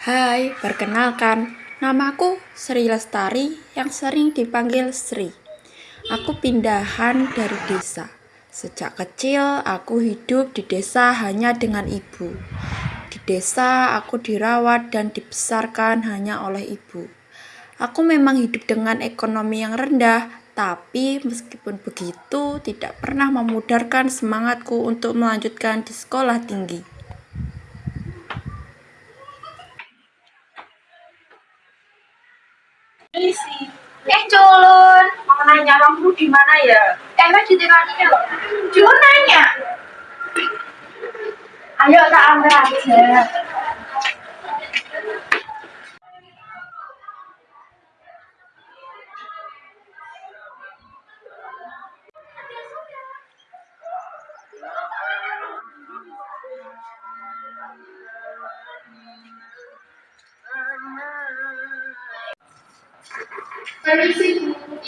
Hai, perkenalkan, namaku Sri Lestari yang sering dipanggil Sri. Aku pindahan dari desa. Sejak kecil, aku hidup di desa hanya dengan ibu. Di desa, aku dirawat dan dibesarkan hanya oleh ibu. Aku memang hidup dengan ekonomi yang rendah, tapi meskipun begitu, tidak pernah memudarkan semangatku untuk melanjutkan di sekolah tinggi. Isi. Eh culun, mau nanya kamu di mana ya? emang di TKI loh. Culun nanya. Ayo tak ambil aja.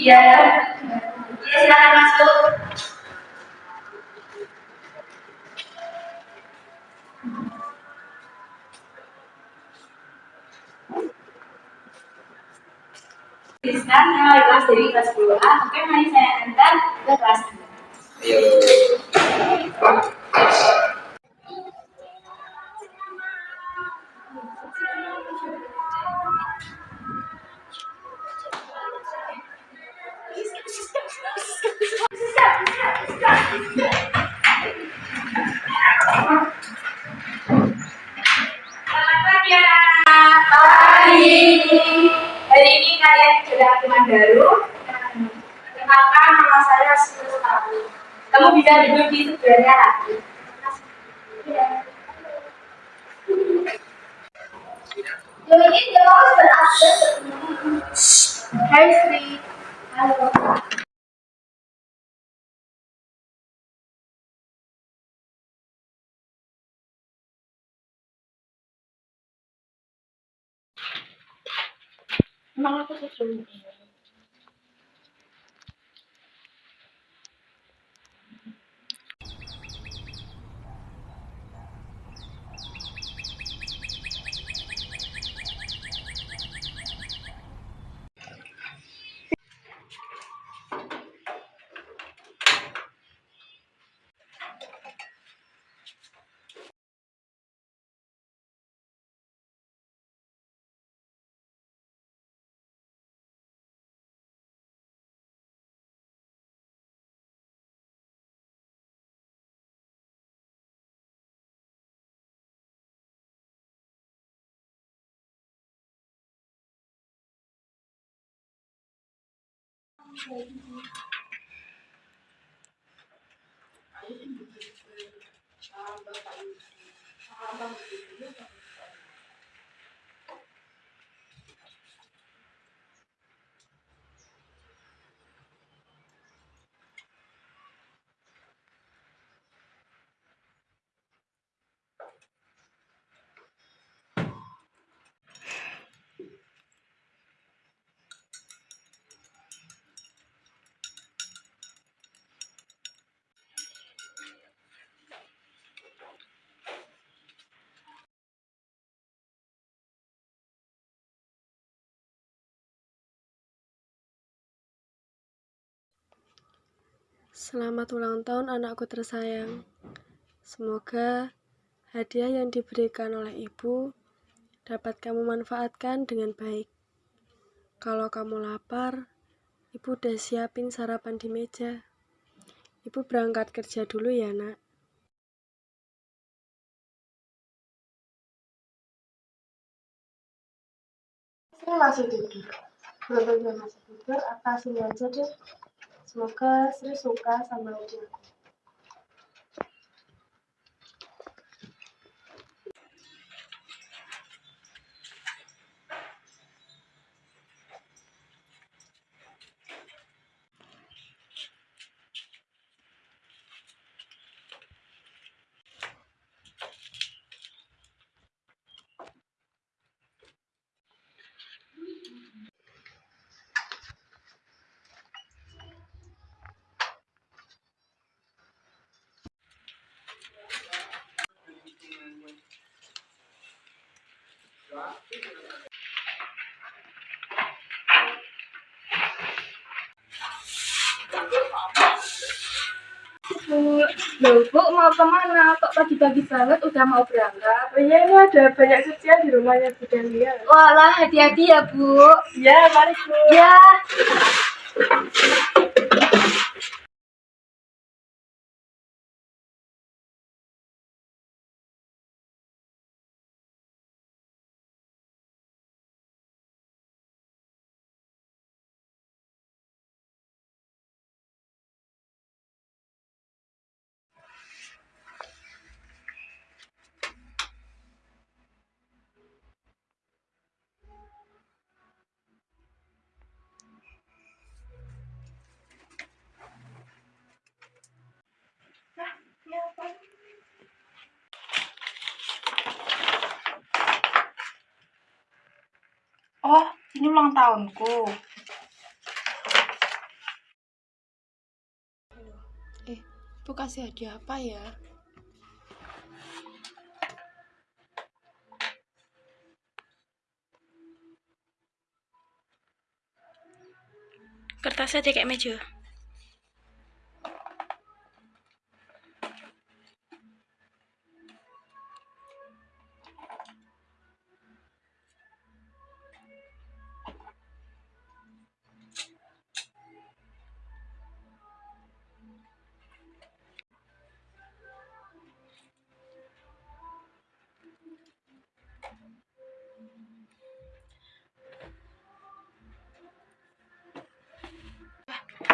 Iya. Iya silakan masuk. Wali kelas dari kelas 10A, oke mari saya antar ke kelas 2. Selamat Jadi dia harus berabsen. Hai Sri. Halo. Emang aku sesuai. Selamat ulang tahun anakku tersayang. Semoga hadiah yang diberikan oleh ibu dapat kamu manfaatkan dengan baik. Kalau kamu lapar, ibu udah siapin sarapan di meja. Ibu berangkat kerja dulu ya, Nak. Sri masih tidur. Dia masih tidur, apa sini aja deh. Semoga Sri suka sama dia. Bu, loh Bu mau ke mana? Kok pagi-pagi banget udah mau berangkat? Oh iya, ini ada banyak cucian di rumahnya Bu Delia. Walah, hati-hati ya Bu. Ya, mari Bu. Ya. Oh, ini ulang tahunku. Eh, ibu kasih hadiah apa ya? Kertasnya di kayak meja.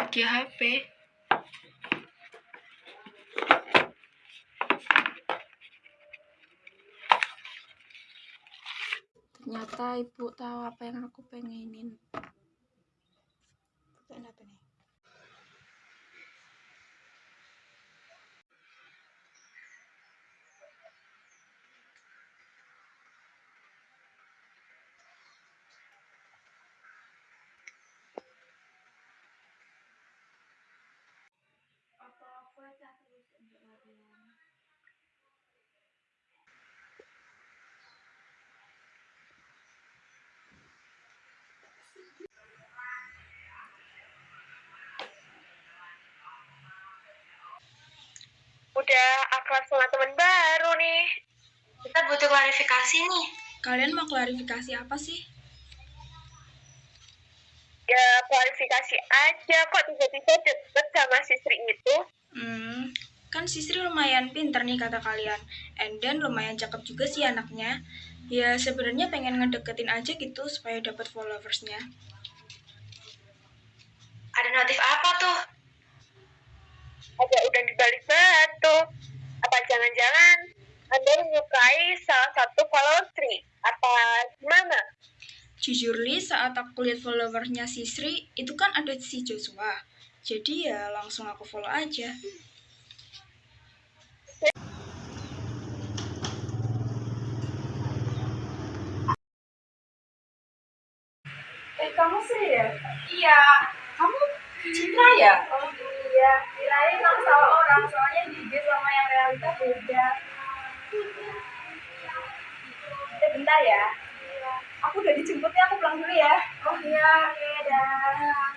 Hadiah HP. Ternyata ibu tahu apa yang aku pengenin. Bukan apa nih? Udah akrab sama teman baru nih. Kita butuh klarifikasi nih. Kalian mau klarifikasi apa sih? Ya klarifikasi aja kok tiba-tiba deket sama si Sri itu. Hmm, kan si Sri lumayan pinter nih kata kalian. And then lumayan cakep juga sih anaknya. Ya sebenarnya pengen ngedeketin aja gitu supaya dapat followersnya. Ada notif apa tuh? Ada udang di balik batu. Apa jangan-jangan Anda menyukai salah satu follower Sri? Apa gimana? Jujur li saat aku lihat followersnya si Sri itu kan ada si Joshua. Jadi ya langsung aku follow aja. Eh, kamu sih ya? Iya. Kamu Citra ya? Oh iya. Kirain kamu salah orang, soalnya IG sama yang realita beda. Eh, bentar ya. Aku udah dijemput nih, aku pulang dulu ya. Oh iya, oke, dah.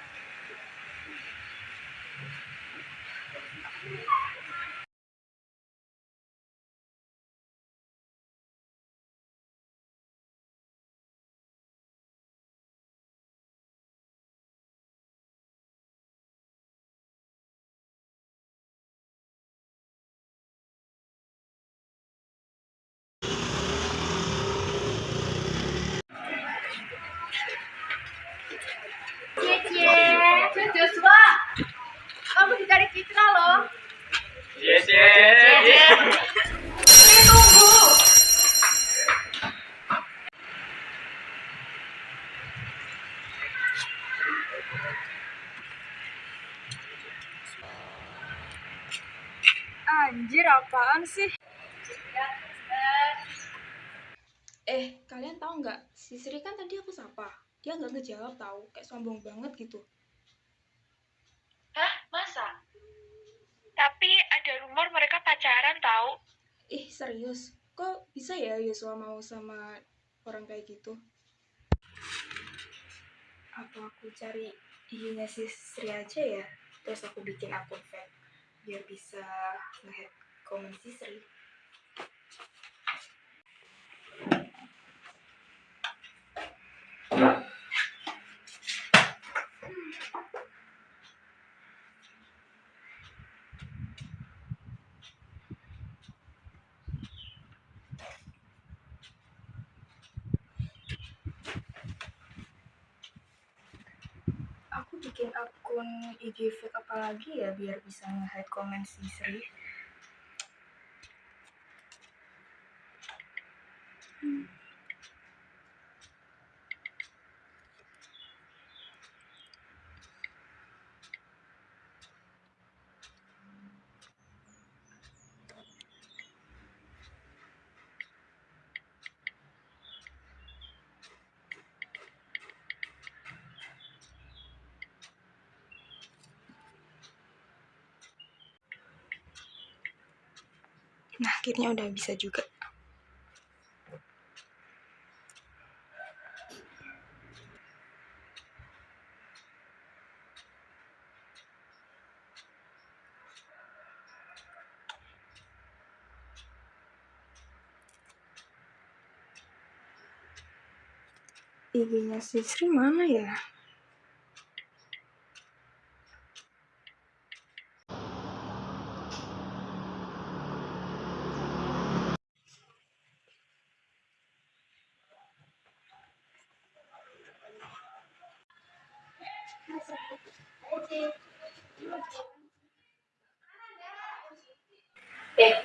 Citra loh. Yes, yes, yes. Anjir, apaan sih? Eh, kalian tahu nggak? Si Sri kan tadi aku sapa. Dia nggak ngejawab tahu, kayak sombong banget gitu. Hah? Masa? Tapi ada rumor mereka pacaran tahu. Ih, serius? Kok bisa ya Yosua mau sama orang kayak gitu. Apa aku cari IG-nya si Sri aja ya? Terus aku bikin akun fake biar bisa nge-hack komen si Sri. Aku bikin akun IG fake apa lagi ya biar bisa nge-hide komen si Sri. Nah, akhirnya udah bisa juga. IG-nya si Sri mana ya? Eh,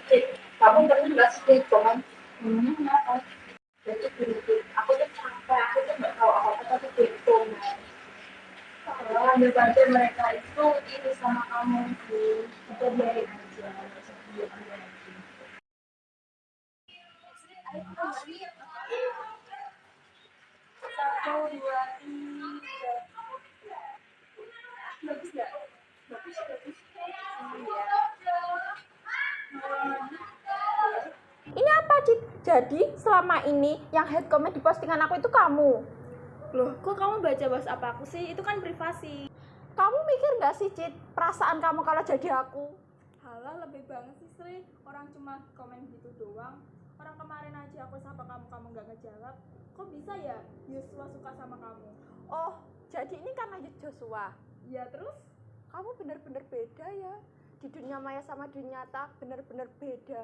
Cik, kamu pernah nggak sih komen? Ngomongnya kenapa? Jadi gini, aku tuh capek, aku tuh nggak tahu apa-apa tapi di komen. Kalau ambil aja mereka itu iri sama kamu sih, kita biarin aja. Satu, dua, tiga. Bagus nggak? Bagus, bagus. Ini apa, Cid? Jadi selama ini yang head comment di postingan aku itu kamu. Loh, kok kamu baca bahas apa aku sih? Itu kan privasi. Kamu mikir nggak sih, Cid, perasaan kamu kalau jadi aku? Halah, lebih banget sih, Sri. Orang cuma komen gitu doang. Orang kemarin aja aku sapa kamu, kamu nggak ngejawab. Kok bisa ya Yusua suka sama kamu? Oh, jadi ini karena Joshua. Ya terus? Kamu bener-bener beda ya. Di dunia maya sama dunia nyata bener-bener beda.